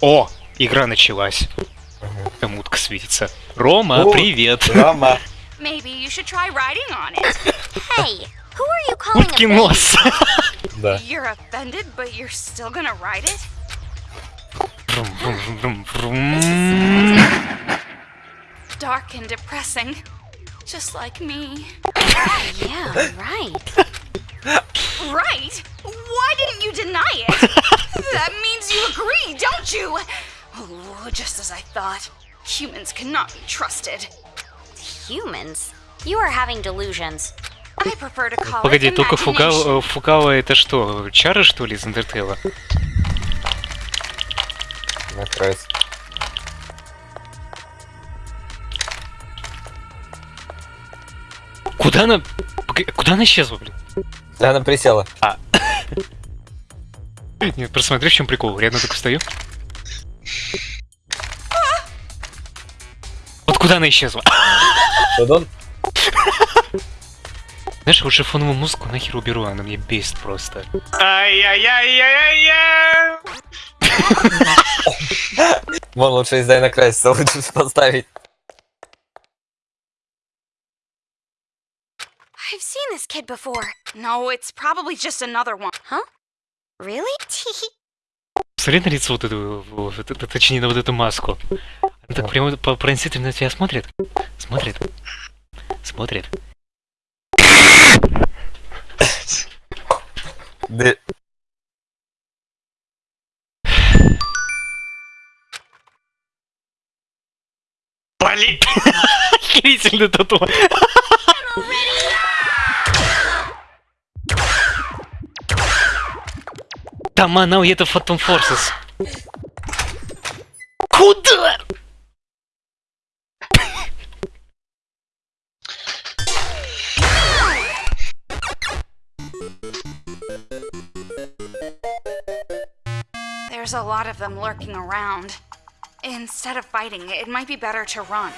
О, игра началась. Там утка светится. Рома, О, привет. Рома. Maybe you should try riding on it. Hey, who are you calling a Уткин нос. Да. You're offended, but you're still gonna ride it? Dark and depressing. Just like me. Yeah, right. Right? Why didn't you deny it? that means you agree, don't you? Oh, just as I thought. Humans cannot be trusted. Humans? You are having delusions. I prefer to call Погоди, только. Фугава, Фугава это что, чары что ли из Undertale? Накроется. Куда она... Куда она исчезла, блин? Она присела. Нет, просто смотри, в чем прикол. Рядом так встаю. Вот куда она исчезла? Вот он. Знаешь, лучше фоновую музыку нахер уберу, она мне бесит просто. Ай-яй-яй-яй-яй! Вон лучше из Дайна Крайса лучше поставить. I've seen this kid before. No, it's probably just another one. Really? Смотри на лицо вот эту, вот это- точнее, на вот эту маску. Она так прямо по- пронзительно на тебя смотрит. Смотрит. Смотрит. Да. Блин! Охерительно тату. Там она это Phantom Forces. Куда? There's a lot of them lurking around. Instead of fighting, it might be better to run.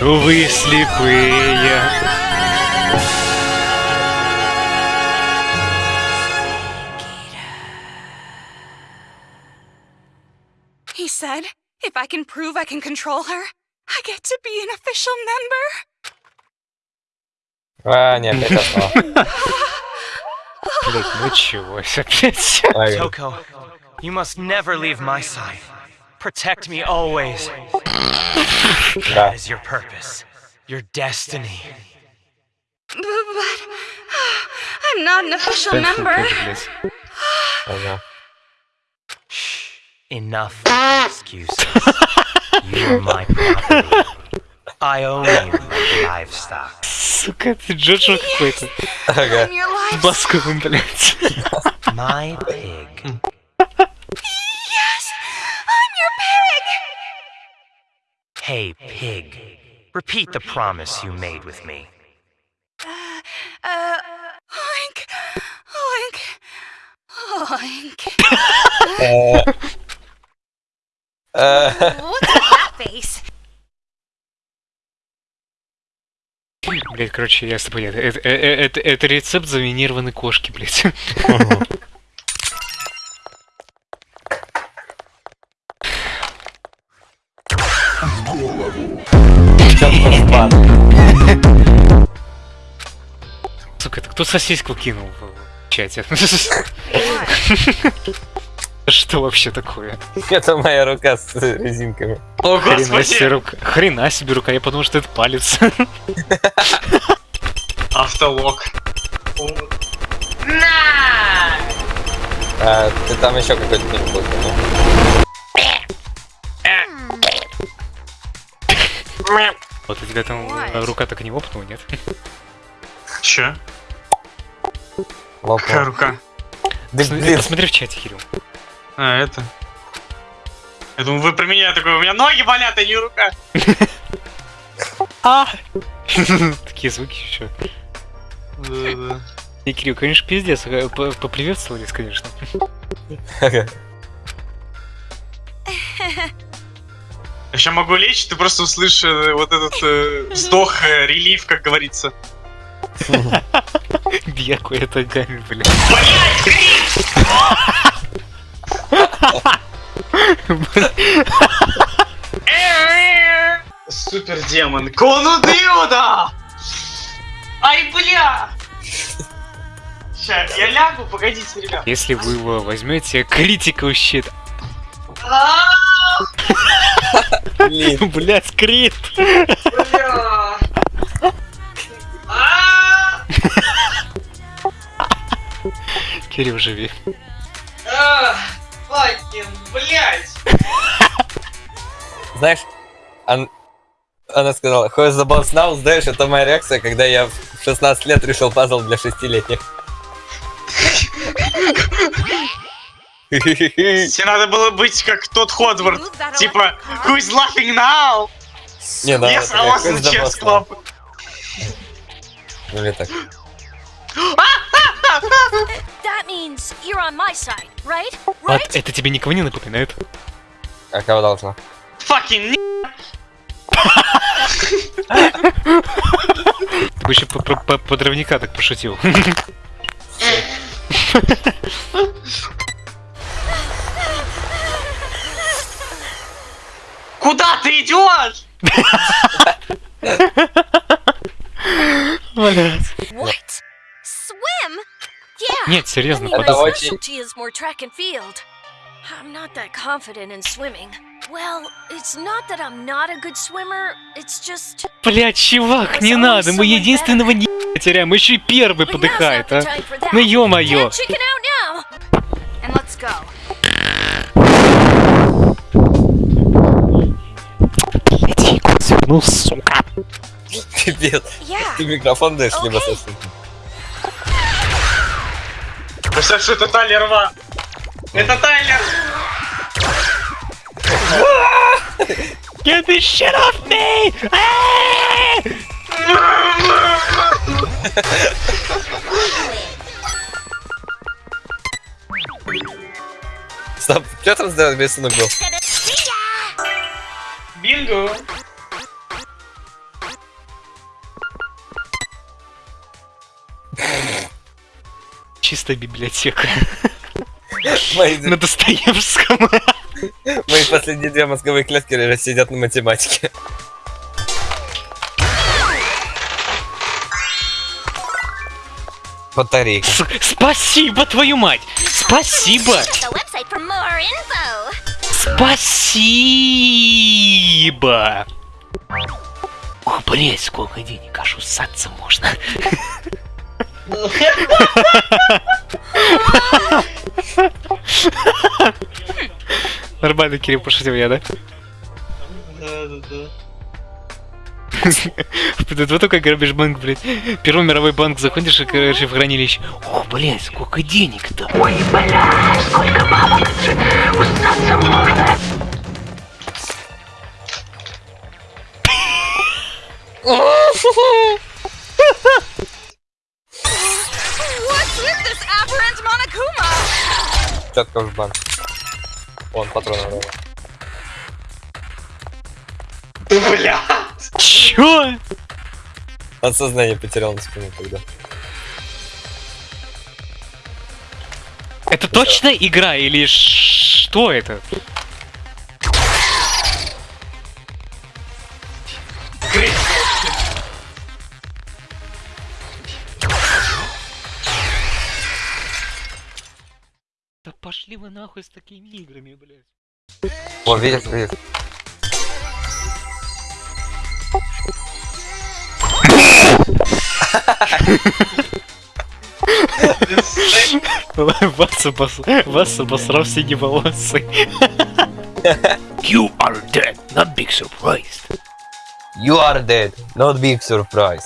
Вы слепые. He said, if I can prove I can control her, I get to be an official member. А, не, опять основа. Блять, ну чего опять? Ай, Toko, you must never leave my side. Protect me always. Да. That is your purpose, your destiny. B- But I'm not an official member. Блядь. Ага. Enough excuses. You are my property. I own you like livestock. Сука, ты Джоджо какой-то. Ага. I'm your life. Басковым, блядь. My pig. Hey, pig. Repeat the promise you made with me. Uh, oink, oink, oink. Э, э, What's that face? Блять, короче, я с тобой. Это, это, это, это рецепт заминированной кошки, блять. Бан. Сука, это кто сосиску кинул в чате? Что вообще такое? Это моя рука с резинками. О, Хрена себе рука. Хрена себе рука, я подумал, что это палец. Автолог. А, ты там еще какой-то фильм был, ну? Вот у тебя там рука так и не лопнула, нет? Че? Лопнул. рука? Да Посмотри- блин, Посмотри в чате, Кирилл. А, это? Я думаю, вы про меня такой, у меня ноги болят, а не рука. А! Такие звуки еще. Да-да. И Кирилл, конечно, пиздец. э, по- Поприветствовались, конечно. Ага. Еще могу лечь, ты просто услышишь э, вот этот э, вздох, э, релив, как говорится. Дякую, это гамми, бля. Супер демон. Конудиуда! Ай, бля! Ща, я лягу, погодите, ребят. Если вы его возьмете, критикал щит. Блять, крит! бля. А, Кирилл, живи. Факин, блядь. знаешь, она сказала, Who is the boss now? Знаешь, это моя реакция, когда я в 16 лет решил пазл для шестилетних. Тебе надо было быть как тот Ходвард. That Типа, who's laughing now? Не, да, Yes, I was in chess club. Ну или так. That means you're on my side, right? Вот Right? это тебе никого не напоминает? А кого должно? Fucking Ты бы еще по- по- по- подрывника так пошутил. Куда ты идешь? Блядь. What? Swim? Yeah. Нет, серьезно, подумай. очень- specialty is more track and field. I'm not that confident in swimming. Well, it's not that I'm not a good swimmer, it's just... Блядь, чувак, не надо, мы единственного не теряем, еще и первый подыхает, а. Ну ё-моё. Свернул, сука. Пипец. Yeah. Ты микрофон даешь, совсем. Представь, что это Тайлер Ва. Это Тайлер. Get this shit off me! Стоп, что там за рисунок был? Бинго. Чистая библиотека. На Достоевском. мои последние две мозговые клетки сидят на математике. Батарейка. Спасибо, твою мать! Спасибо! Спасибо! Ох, блять, сколько денег, аж усаться можно. Нормально, Кирилл, пошутил я, да? Да-да-да. Ты вот только грабишь банк, блядь. Первый мировой банк заходишь, и, короче, в хранилище. О, блядь, сколько денег-то. Ой, блядь, сколько бабок. Усаться можно. What's Четко в банк. Вон, патроны ровно. Бля. Чё? От сознания потерял на спину тогда. Это точно игра или что это? Пошли вы нахуй с такими играми, блядь. О, видишь, видишь. Вас, обос... Вас обосрал синеволосый. You are dead, not big surprise. You are dead. Not big surprise.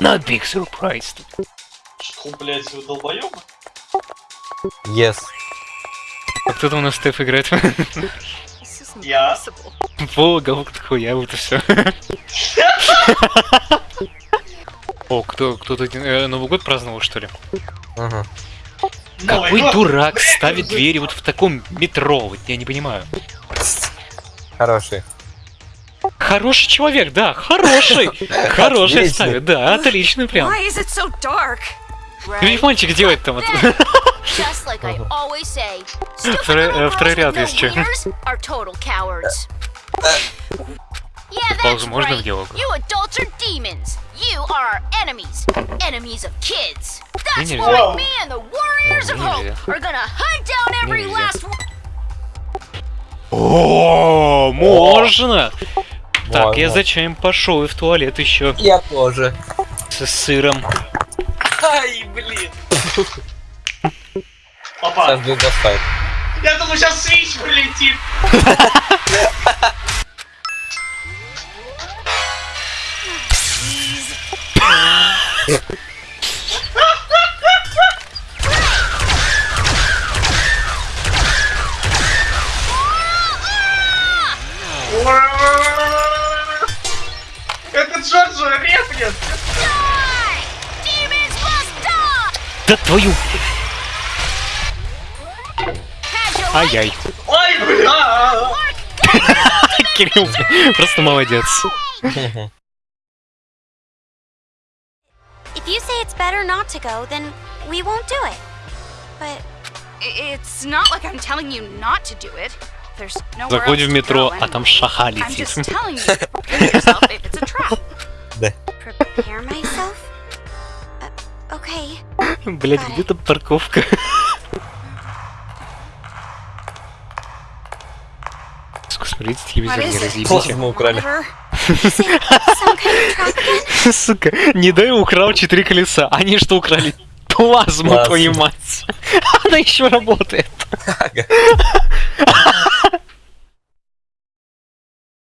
Not big surprise. Что, блядь, вы долбоёбы? Yes. А кто там у нас Стеф играет? Я. possible. Волга, вот хуя, вот и все. О, кто, кто-то э, Новый год праздновал, что ли? Ага. Какой дурак ставит двери вот в таком метро? Вот я не понимаю. Хороший. Хороший человек, да, хороший. Хороший ставит, да, отлично прям. Видишь, мальчик делает там вот. Just like I always say, stupid Второй- э, ряд есть чё. ears are total cowards. Yeah, that's Паузу можно в right. диалог? You adults are demons. You are our enemies. Enemies of kids. That's Нельзя. why me and the Warriors of Hope are gonna hunt down every last one. О, можно. Так, я Можно. за чаем пошел и в туалет еще Я тоже. с сыром. Ай, блин. Опа, Сейчас будет достать. я думаю, сейчас свич прилетит. Это Джорджо репнет. Да твою! Ай-яй. Ой, бля. Кирилл, просто молодец. If you say it's better not to go, then we won't do it. But It's not like I'm telling you not to do it. There's nowhere Заходим в метро, а там шаха летит. just telling you to смотрите телевизор, не разъебите. Плазму украли. Сука, не дай украл четыре колеса. Они что украли? Плазму, Плазму. твою мать. Она еще работает.